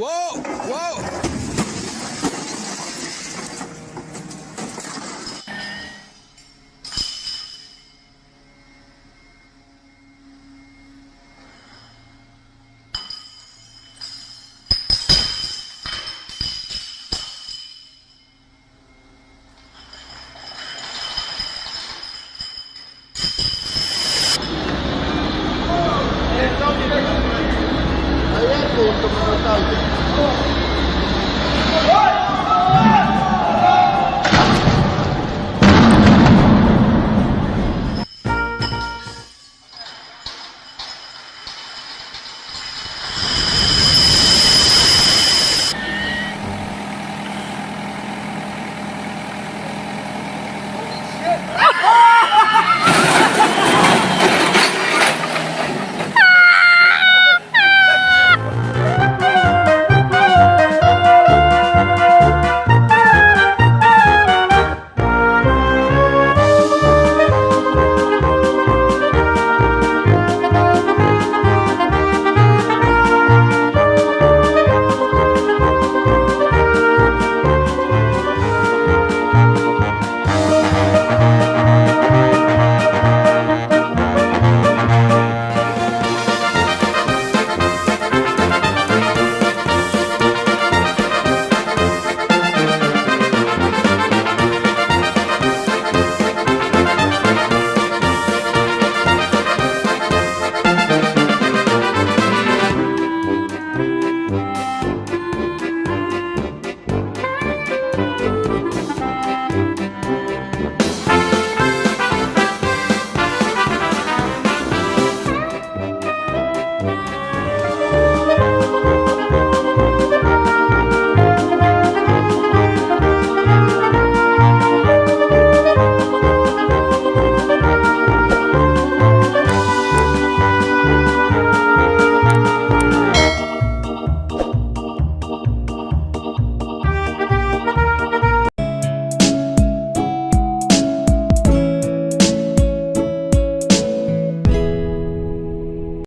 哇哦哇哦 puntos más tarde.